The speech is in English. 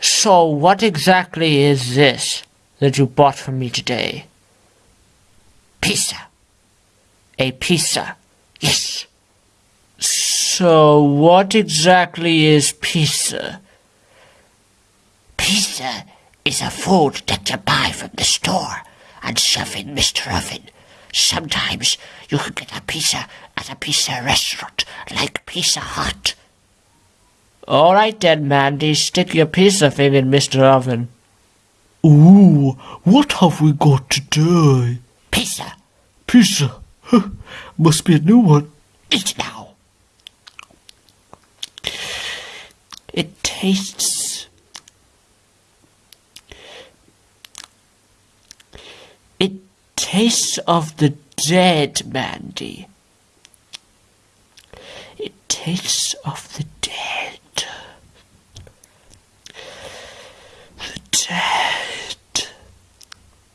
So what exactly is this that you bought for me today? Pizza. A pizza. Yes. So what exactly is pizza? Pizza is a food that you buy from the store and shove in Mr. Oven. Sometimes you can get a pizza at a pizza restaurant like Pizza Hut. All right then, Mandy, stick your pizza thing in Mr. Oven. Ooh, what have we got today? Pizza. Pizza. Must be a new one. Eat now. It tastes. It tastes of the dead, Mandy. It tastes of the